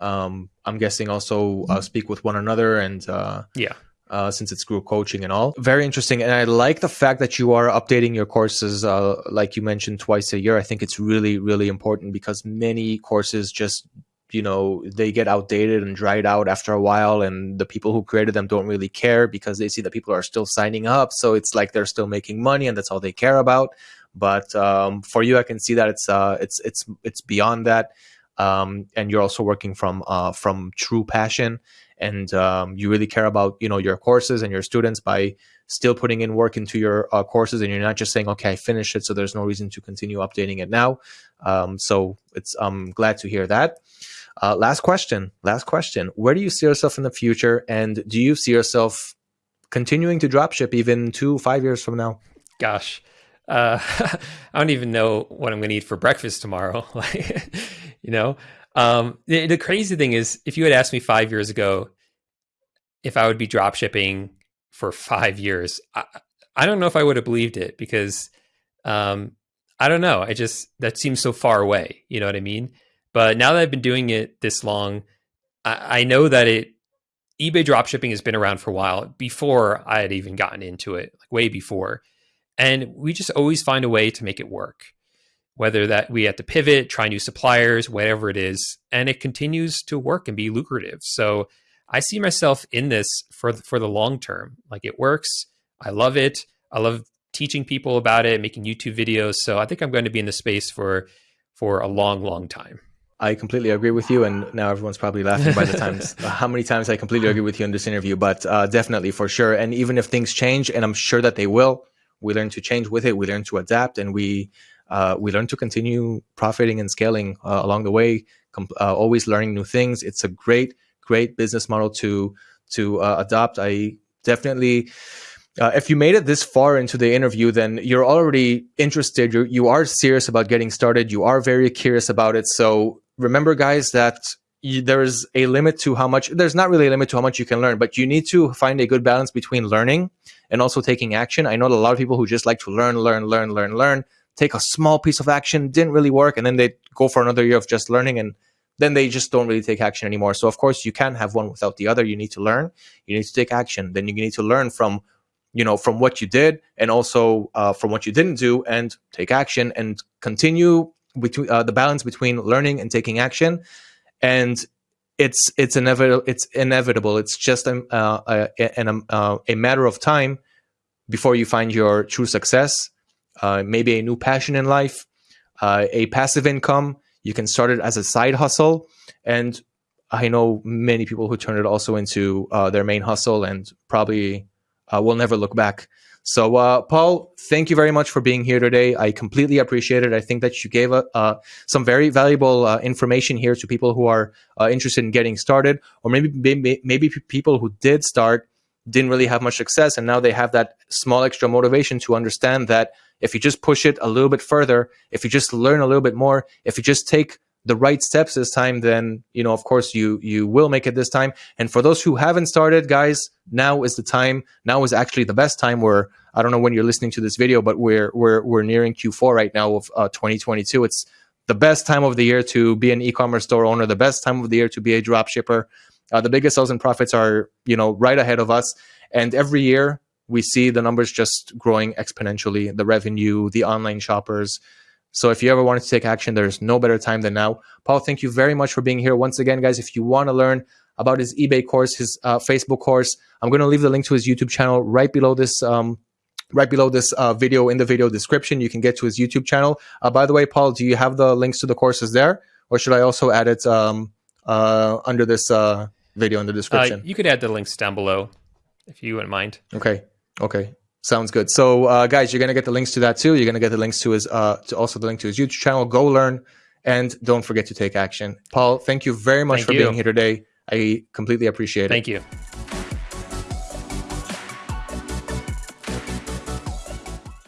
um, I'm guessing, also uh, speak with one another and uh, yeah. Uh, since it's group coaching and all, very interesting. And I like the fact that you are updating your courses, uh, like you mentioned, twice a year. I think it's really, really important because many courses just you know they get outdated and dried out after a while and the people who created them don't really care because they see that people are still signing up. So it's like they're still making money and that's all they care about. But um, for you i can see that it's uh, it's it's it's beyond that. Um, and you're also working from uh, from true passion and um, you really care about you know your courses and your students by still putting in work into your uh, courses and you're not just saying okay i finished it so there's no reason to continue updating it now um, so it's i'm glad to hear that uh, last question. Last question. Where do you see yourself in the future, and do you see yourself continuing to dropship even two, five years from now? Gosh, uh, I don't even know what I'm going to eat for breakfast tomorrow. you know, um, the, the, crazy thing is, if you had asked me five years ago if I would be dropshipping for five years, I, I don't know if I would have believed it because um, I don't know. I just that seems so far away. You know what I mean? But now that I've been doing it this long, I, I know that it eBay dropshipping has been around for a while before I had even gotten into it, like way before. And we just always find a way to make it work. Whether that we have to pivot, try new suppliers, whatever it is, and it continues to work and be lucrative. So I see myself in this for for the long term. Like it works. I love it. I love teaching people about it, making YouTube videos. So I think I'm going to be in the space for for a long, long time. I completely agree with you, and now everyone's probably laughing by the times how many times I completely agree with you in this interview. But uh, definitely, for sure, and even if things change, and I'm sure that they will, we learn to change with it. We learn to adapt, and we uh, we learn to continue profiting and scaling uh, along the way. Uh, always learning new things. It's a great, great business model to to uh, adopt. I definitely uh, if you made it this far into the interview, then you're already interested. You're, you are serious about getting started. You are very curious about it. So remember, guys, that there's a limit to how much. There's not really a limit to how much you can learn, but you need to find a good balance between learning and also taking action. I know a lot of people who just like to learn, learn, learn, learn, learn. Take a small piece of action, didn't really work, and then they go for another year of just learning and then they just don't really take action anymore. So of course you can't have one without the other. You need to learn, you need to take action. Then you need to learn from you know from what you did and also uh, from what you didn't do and take action and continue between uh, the balance between learning and taking action and it's it's inevitable. It's inevitable. It's just a uh, a, a, uh, a, matter of time before you find your true success. Uh, maybe a new passion in life, uh, a passive income. You can start it as a side hustle, and I know many people who turn it also into uh, their main hustle, and probably uh, will never look back. So, uh, Paul, thank you very much for being here today. I completely appreciate it. I think that you gave uh, some very valuable information here to people who are interested in getting started, or maybe, maybe maybe people who did start didn't really have much success, and now they have that small extra motivation to understand that if you just push it a little bit further, if you just learn a little bit more, if you just take the right steps this time, then you know, of course, you you will make it this time. And for those who haven't started, guys, now is the time. Now is actually the best time. Where I don't know when you're listening to this video, but we're we're we're nearing Q4 right now of uh, 2022. It's the best time of the year to be an e-commerce store owner. The best time of the year to be a drop shipper. Uh, the biggest sales and profits are you know right ahead of us, and every year we see the numbers just growing exponentially. The revenue, the online shoppers so if you ever wanted to take action, there's no better time than now. Paul, thank you very much for being here. Once again, guys, if you want to learn about his eBay course, his uh, Facebook course, I'm going to leave the link to his YouTube channel right below this um, right below this uh, video in the video description. You can get to his YouTube channel. Uh, by the way, Paul, do you have the links to the courses there? Or should I also add it um, uh, under this uh, video in the description? Uh, you could add the links down below if you wouldn't mind. Okay. Okay. Sounds good. So, uh, guys, you're gonna get the links to that too. You're gonna get the links to his, uh, to also the link to his YouTube channel. Go learn, and don't forget to take action. Paul, thank you very much thank for you. being here today. I completely appreciate it. Thank you.